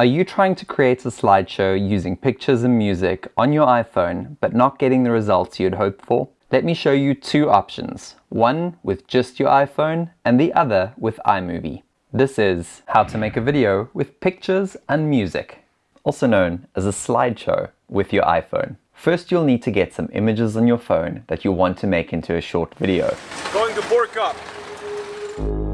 Are you trying to create a slideshow using pictures and music on your iPhone but not getting the results you'd hoped for? Let me show you two options, one with just your iPhone and the other with iMovie. This is how to make a video with pictures and music, also known as a slideshow with your iPhone. First, you'll need to get some images on your phone that you want to make into a short video. Going to up.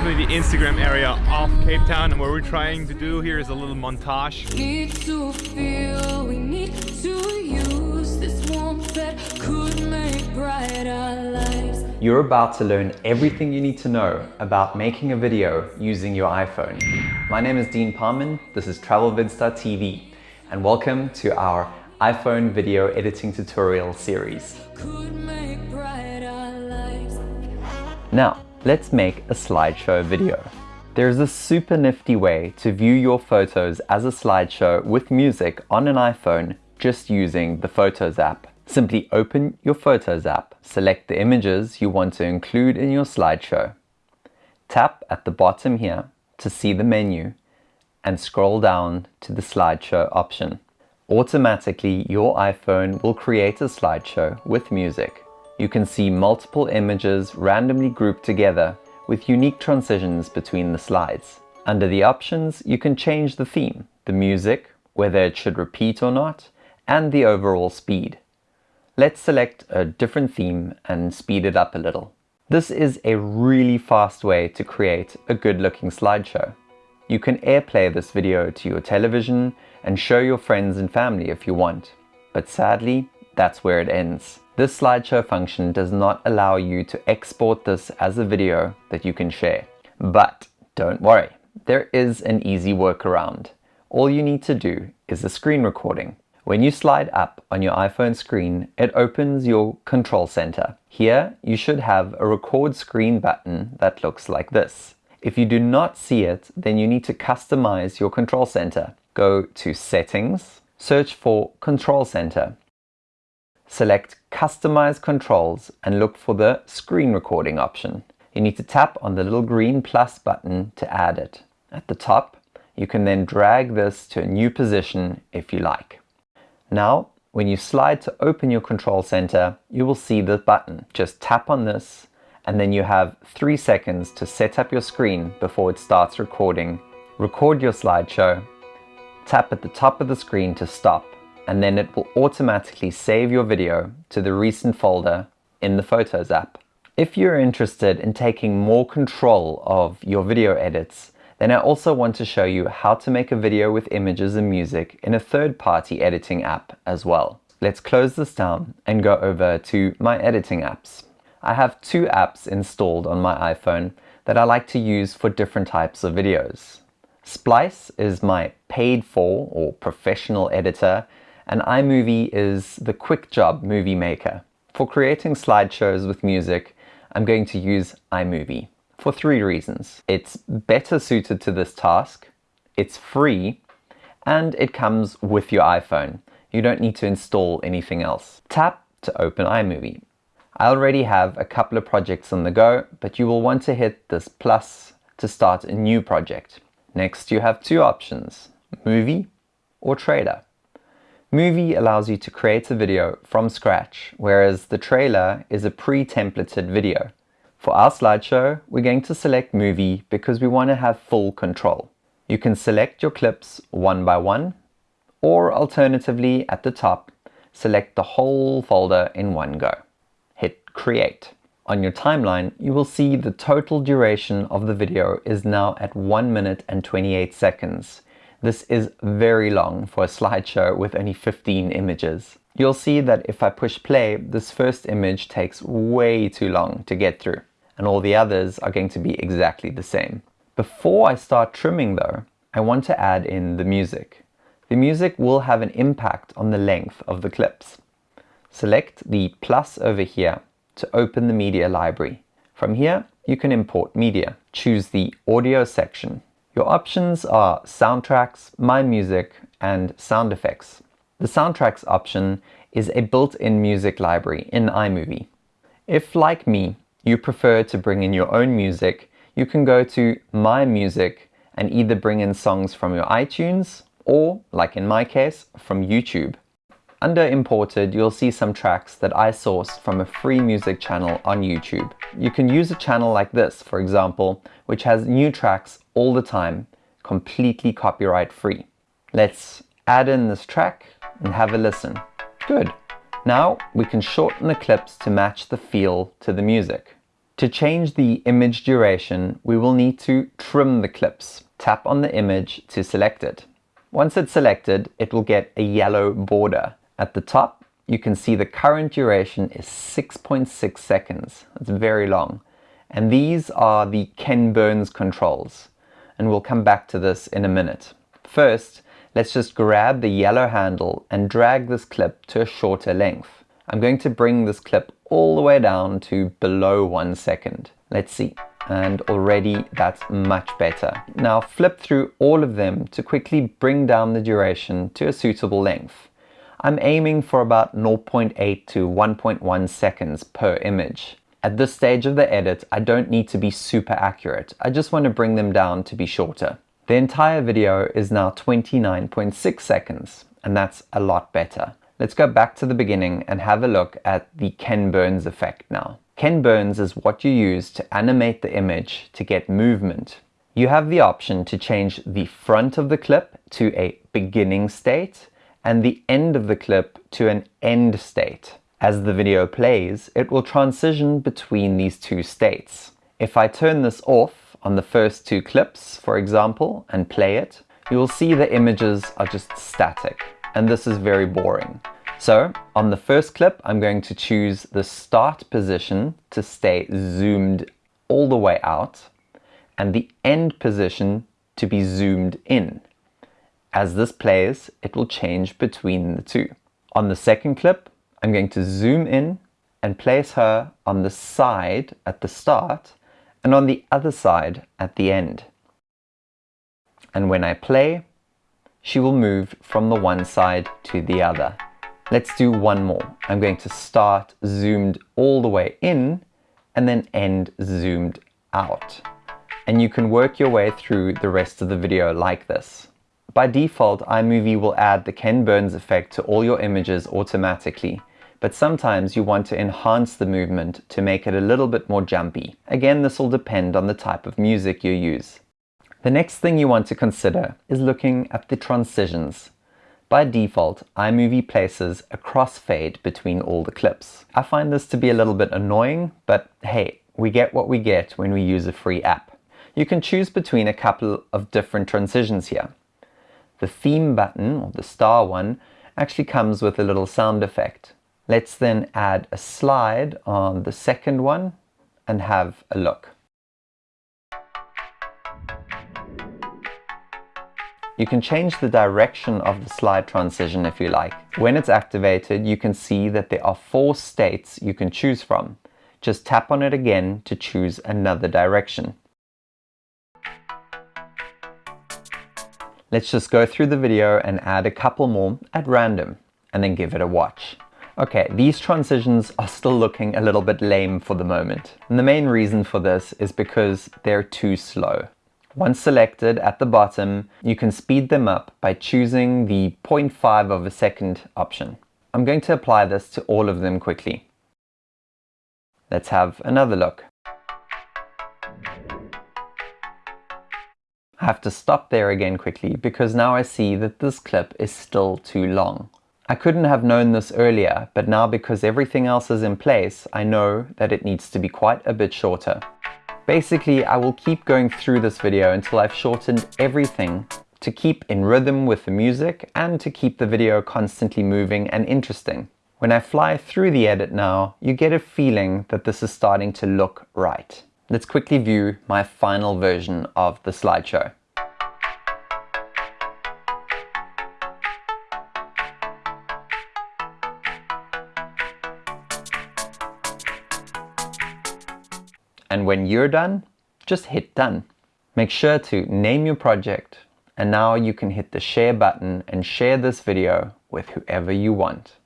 Definitely the Instagram area of Cape Town and what we're trying to do here is a little montage. Need to feel, we need to use this warmth that could make brighter lives. You're about to learn everything you need to know about making a video using your iPhone. My name is Dean Parman, this is TravelVidstar TV and welcome to our iPhone video editing tutorial series. Now, Let's make a slideshow video. There's a super nifty way to view your photos as a slideshow with music on an iPhone just using the Photos app. Simply open your Photos app, select the images you want to include in your slideshow. Tap at the bottom here to see the menu and scroll down to the slideshow option. Automatically, your iPhone will create a slideshow with music you can see multiple images randomly grouped together with unique transitions between the slides. Under the options, you can change the theme, the music, whether it should repeat or not, and the overall speed. Let's select a different theme and speed it up a little. This is a really fast way to create a good looking slideshow. You can airplay this video to your television and show your friends and family if you want. But sadly, that's where it ends. This slideshow function does not allow you to export this as a video that you can share. But don't worry, there is an easy workaround. All you need to do is a screen recording. When you slide up on your iPhone screen, it opens your control center. Here, you should have a record screen button that looks like this. If you do not see it, then you need to customize your control center. Go to settings, search for control center select Customize Controls and look for the Screen Recording option. You need to tap on the little green plus button to add it. At the top, you can then drag this to a new position if you like. Now, when you slide to open your control center, you will see the button. Just tap on this and then you have three seconds to set up your screen before it starts recording. Record your slideshow, tap at the top of the screen to stop and then it will automatically save your video to the recent folder in the Photos app. If you're interested in taking more control of your video edits, then I also want to show you how to make a video with images and music in a third-party editing app as well. Let's close this down and go over to my editing apps. I have two apps installed on my iPhone that I like to use for different types of videos. Splice is my paid for or professional editor and iMovie is the quick job movie maker. For creating slideshows with music, I'm going to use iMovie for three reasons. It's better suited to this task, it's free, and it comes with your iPhone. You don't need to install anything else. Tap to open iMovie. I already have a couple of projects on the go, but you will want to hit this plus to start a new project. Next, you have two options, Movie or Trailer. Movie allows you to create a video from scratch, whereas the trailer is a pre-templated video. For our slideshow, we're going to select Movie because we want to have full control. You can select your clips one by one, or alternatively at the top, select the whole folder in one go. Hit Create. On your timeline, you will see the total duration of the video is now at 1 minute and 28 seconds, this is very long for a slideshow with only 15 images. You'll see that if I push play, this first image takes way too long to get through, and all the others are going to be exactly the same. Before I start trimming though, I want to add in the music. The music will have an impact on the length of the clips. Select the plus over here to open the media library. From here, you can import media. Choose the audio section your options are soundtracks, my music, and sound effects. The soundtracks option is a built-in music library in iMovie. If, like me, you prefer to bring in your own music, you can go to My Music and either bring in songs from your iTunes or, like in my case, from YouTube. Under Imported, you'll see some tracks that I sourced from a free music channel on YouTube. You can use a channel like this, for example, which has new tracks all the time, completely copyright free. Let's add in this track and have a listen. Good. Now we can shorten the clips to match the feel to the music. To change the image duration, we will need to trim the clips. Tap on the image to select it. Once it's selected, it will get a yellow border. At the top, you can see the current duration is 6.6 .6 seconds. It's very long. And these are the Ken Burns controls. And we'll come back to this in a minute. First, let's just grab the yellow handle and drag this clip to a shorter length. I'm going to bring this clip all the way down to below one second. Let's see. And already that's much better. Now flip through all of them to quickly bring down the duration to a suitable length. I'm aiming for about 0.8 to 1.1 seconds per image. At this stage of the edit, I don't need to be super accurate. I just want to bring them down to be shorter. The entire video is now 29.6 seconds, and that's a lot better. Let's go back to the beginning and have a look at the Ken Burns effect now. Ken Burns is what you use to animate the image to get movement. You have the option to change the front of the clip to a beginning state and the end of the clip to an end state. As the video plays, it will transition between these two states. If I turn this off, on the first two clips, for example, and play it, you will see the images are just static. And this is very boring. So on the first clip, I'm going to choose the start position to stay zoomed all the way out and the end position to be zoomed in. As this plays, it will change between the two. On the second clip, I'm going to zoom in and place her on the side at the start and on the other side at the end. And when I play, she will move from the one side to the other. Let's do one more. I'm going to start zoomed all the way in and then end zoomed out. And you can work your way through the rest of the video like this. By default, iMovie will add the Ken Burns effect to all your images automatically, but sometimes you want to enhance the movement to make it a little bit more jumpy. Again, this will depend on the type of music you use. The next thing you want to consider is looking at the transitions. By default, iMovie places a crossfade between all the clips. I find this to be a little bit annoying, but hey, we get what we get when we use a free app. You can choose between a couple of different transitions here. The theme button, or the star one, actually comes with a little sound effect. Let's then add a slide on the second one and have a look. You can change the direction of the slide transition if you like. When it's activated, you can see that there are four states you can choose from. Just tap on it again to choose another direction. Let's just go through the video and add a couple more at random and then give it a watch. Okay, these transitions are still looking a little bit lame for the moment. And the main reason for this is because they're too slow. Once selected at the bottom, you can speed them up by choosing the 0.5 of a second option. I'm going to apply this to all of them quickly. Let's have another look. I have to stop there again quickly because now I see that this clip is still too long. I couldn't have known this earlier, but now because everything else is in place, I know that it needs to be quite a bit shorter. Basically, I will keep going through this video until I've shortened everything to keep in rhythm with the music and to keep the video constantly moving and interesting. When I fly through the edit now, you get a feeling that this is starting to look right. Let's quickly view my final version of the slideshow. And when you're done, just hit done. Make sure to name your project and now you can hit the share button and share this video with whoever you want.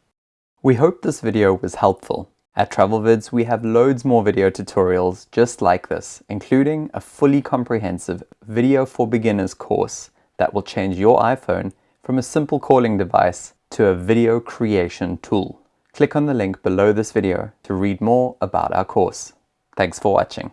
We hope this video was helpful. At TravelVids, we have loads more video tutorials just like this, including a fully comprehensive Video for Beginners course that will change your iPhone from a simple calling device to a video creation tool. Click on the link below this video to read more about our course. Thanks for watching.